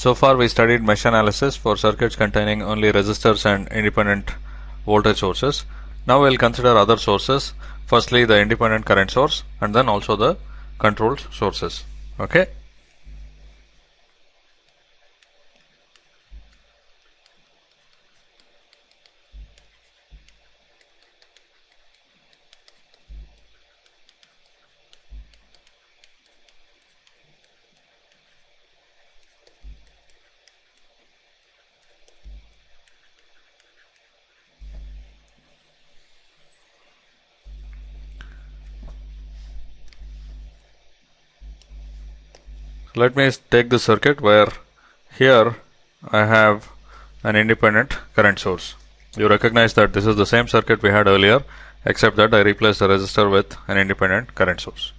So far we studied mesh analysis for circuits containing only resistors and independent voltage sources. Now we'll consider other sources. Firstly the independent current source and then also the controlled sources. Okay. Let me take the circuit where here I have an independent current source. You recognize that this is the same circuit we had earlier except that I replaced the resistor with an independent current source.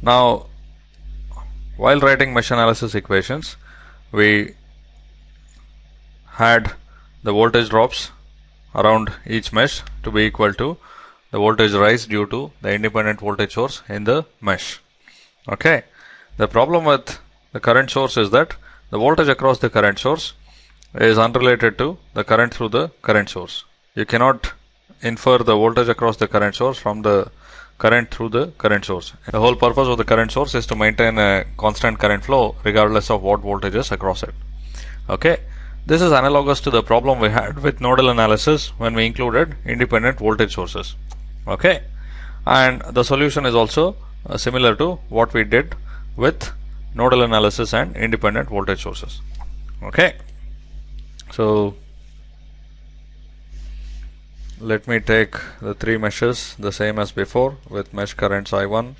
Now while writing mesh analysis equations we had the voltage drops around each mesh to be equal to the voltage rise due to the independent voltage source in the mesh. Okay. The problem with the current source is that the voltage across the current source is unrelated to the current through the current source. You cannot infer the voltage across the current source from the current through the current source. The whole purpose of the current source is to maintain a constant current flow regardless of what voltage is across it. Okay. This is analogous to the problem we had with nodal analysis when we included independent voltage sources. Okay. And the solution is also uh, similar to what we did with nodal analysis and independent voltage sources. Okay. So let me take the three meshes the same as before with mesh currents I1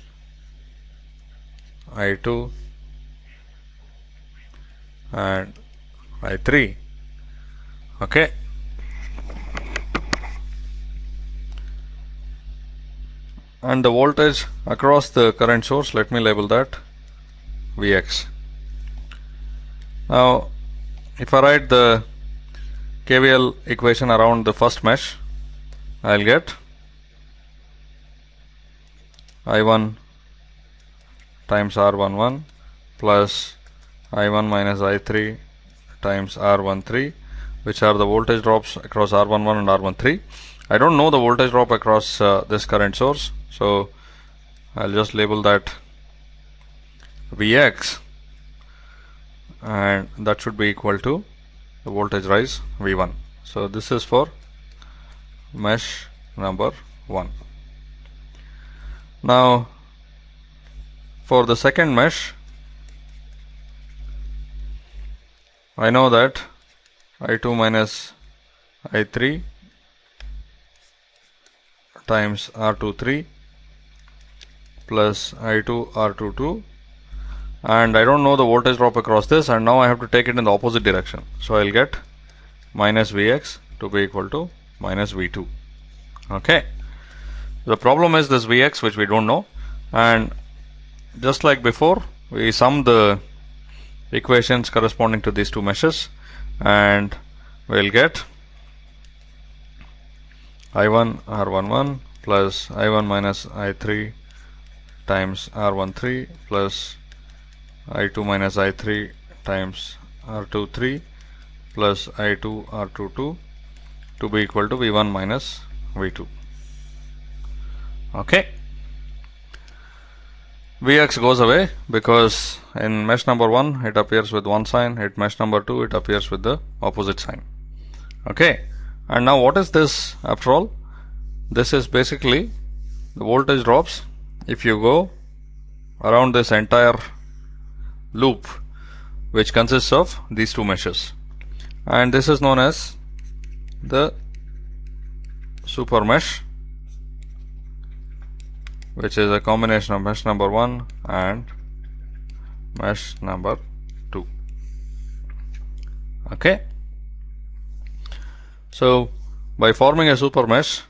I2 and I3 okay. And the voltage across the current source let me label that Vx. Now if I write the KVL equation around the first mesh I'll get I1 times R11 plus I1 minus I3 times R13 which are the voltage drops across R11 and R13. I don't know the voltage drop across uh, this current source so I'll just label that Vx and that should be equal to the voltage rise V1. So this is for mesh number 1. Now for the second mesh I know that I2 minus I3 times R23 plus I2 R22 and I don't know the voltage drop across this and now I have to take it in the opposite direction. So I'll get minus Vx to be equal to minus V2. Okay. The problem is this Vx which we don't know and just like before we sum the equations corresponding to these two meshes and we'll get I1 R11 plus I1 minus I3 times R13 plus I2 minus I3 times R23 plus I2 R22 to be equal to V1 minus V2. Okay. Vx goes away because in mesh number 1 it appears with one sign, at mesh number 2 it appears with the opposite sign. Okay. And now what is this after all? This is basically the voltage drops if you go around this entire loop. Which consists of these two meshes. And this is known as the super mesh which is a combination of mesh number 1 and mesh number 2 okay. So by forming a super mesh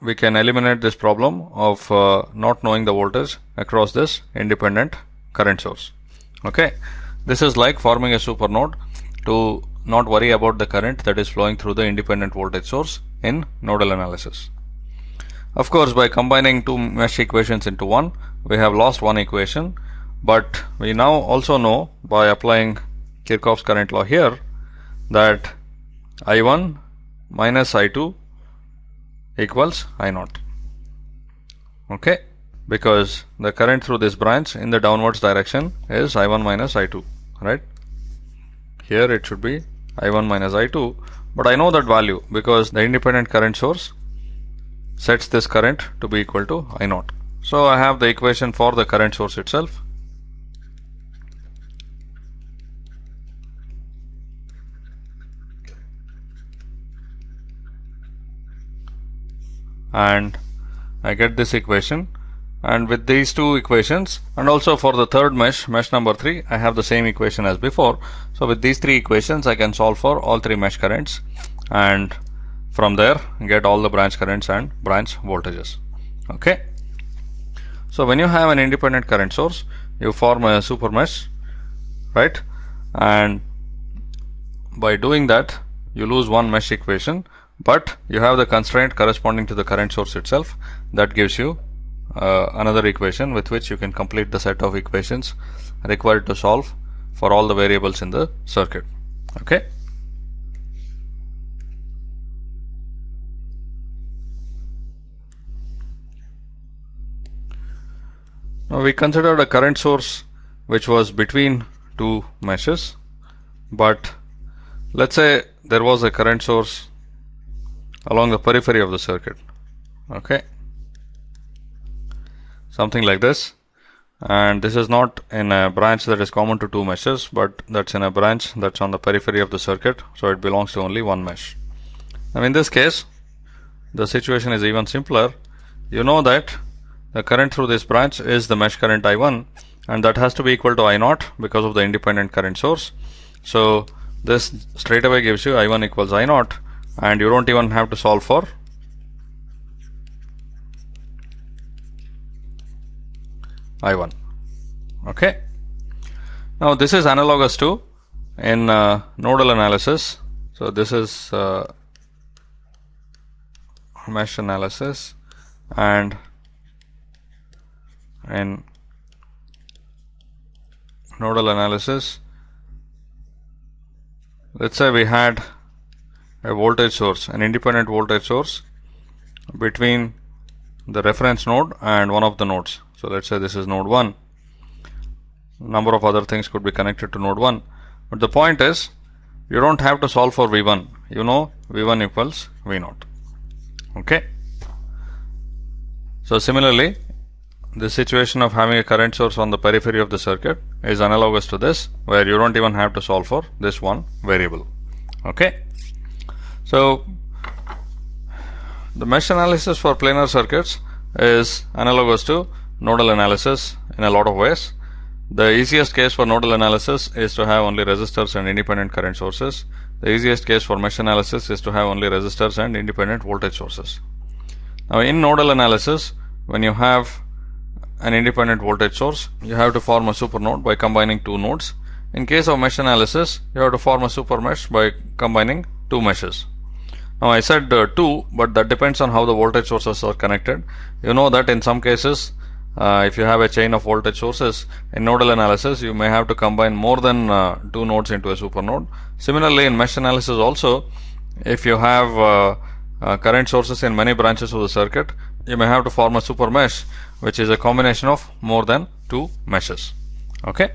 we can eliminate this problem of uh, not knowing the voltage across this independent current source. Okay? This is like forming a super node to not worry about the current that is flowing through the independent voltage source in nodal analysis. Of course by combining two mesh equations into one we have lost one equation but we now also know by applying Kirchhoff's current law here that I1 minus I2 equals I0 okay because the current through this branch in the downwards direction is I1 minus I2 right? Here it should be I1 minus I2 but I know that value because the independent current source sets this current to be equal to I0 so I have the equation for the current source itself. And I get this equation and with these two equations and also for the third mesh mesh number 3 I have the same equation as before. So with these three equations I can solve for all three mesh currents. And from there get all the branch currents and branch voltages. Okay? So when you have an independent current source you form a super mesh right? And by doing that you lose one mesh equation. But you have the constraint corresponding to the current source itself. That gives you uh, another equation with which you can complete the set of equations required to solve for all the variables in the circuit. Okay? Now we considered a current source which was between two meshes but let's say there was a current source along the periphery of the circuit. Okay something like this. And this is not in a branch that is common to two meshes but that's in a branch that's on the periphery of the circuit so it belongs to only one mesh. Now in this case the situation is even simpler. You know that the current through this branch is the mesh current I1 and that has to be equal to I0 because of the independent current source. So this straight away gives you I1 equals I0 and you don't even have to solve for I1 okay. Now this is analogous to in uh, nodal analysis. So this is uh, mesh analysis and in nodal analysis let's say we had a voltage source, an independent voltage source between the reference node and one of the nodes. So let's say this is node 1. Number of other things could be connected to node 1. But the point is, you don't have to solve for V1. You know V1 equals V0. Okay. So similarly, the situation of having a current source on the periphery of the circuit is analogous to this, where you don't even have to solve for this one variable. Okay. So the mesh analysis for planar circuits is analogous to nodal analysis in a lot of ways. The easiest case for nodal analysis is to have only resistors and independent current sources. The easiest case for mesh analysis is to have only resistors and independent voltage sources. Now in nodal analysis, when you have an independent voltage source, you have to form a super node by combining two nodes. In case of mesh analysis, you have to form a super mesh by combining two meshes. Now I said uh, 2 but that depends on how the voltage sources are connected. You know that in some cases uh, if you have a chain of voltage sources in nodal analysis you may have to combine more than uh, two nodes into a super node. Similarly in mesh analysis also if you have uh, uh, current sources in many branches of the circuit you may have to form a super mesh which is a combination of more than two meshes. Okay.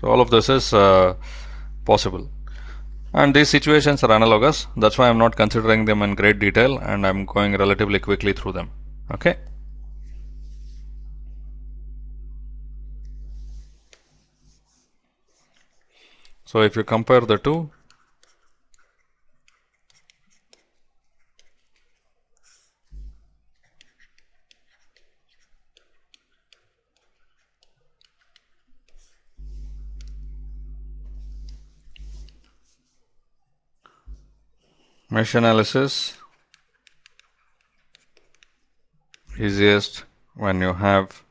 So all of this is possible and these situations are analogous that's why I'm not considering them in great detail and I'm going relatively quickly through them okay so if you compare the two mesh analysis easiest when you have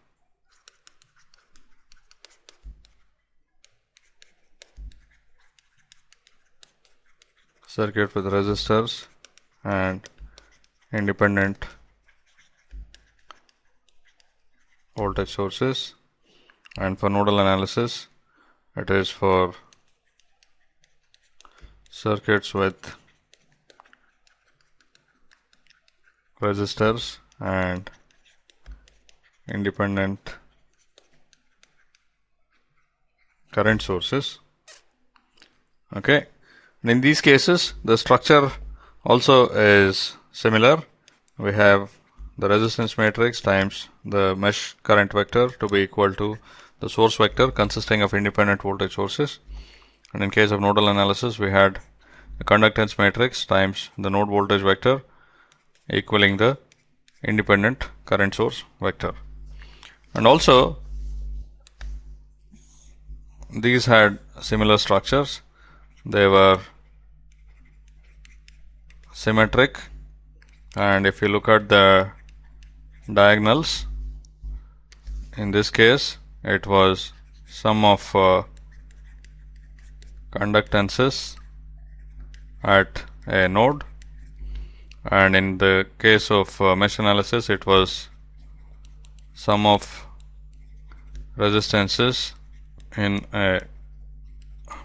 circuit with resistors and independent voltage sources. And for nodal analysis it is for circuits with resistors and independent current sources. Okay and in these cases the structure also is similar. We have the resistance matrix times the mesh current vector to be equal to the source vector consisting of independent voltage sources. And in case of nodal analysis we had the conductance matrix times the node voltage vector equaling the independent current source vector. And also these had similar structures they were symmetric and if you look at the diagonals in this case it was sum of uh, conductances at a node and in the case of uh, mesh analysis it was sum of resistances in a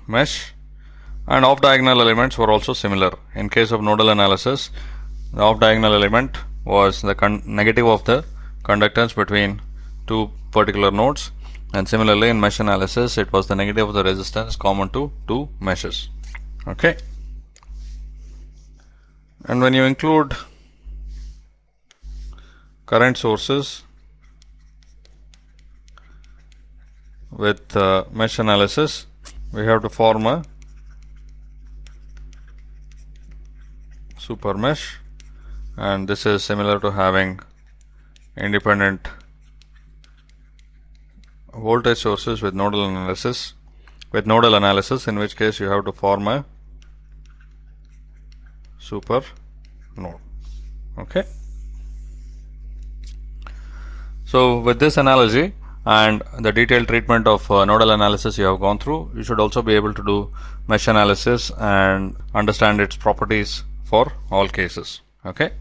mesh and off diagonal elements were also similar. In case of nodal analysis the off diagonal element was the negative of the conductance between two particular nodes. And similarly in mesh analysis it was the negative of the resistance common to two meshes. Okay? And when you include current sources with uh, mesh analysis we have to form a super mesh and this is similar to having independent voltage sources with nodal analysis with nodal analysis in which case you have to form a super node. Okay? So with this analogy and the detailed treatment of uh, nodal analysis you have gone through you should also be able to do mesh analysis and understand its properties for all cases. Okay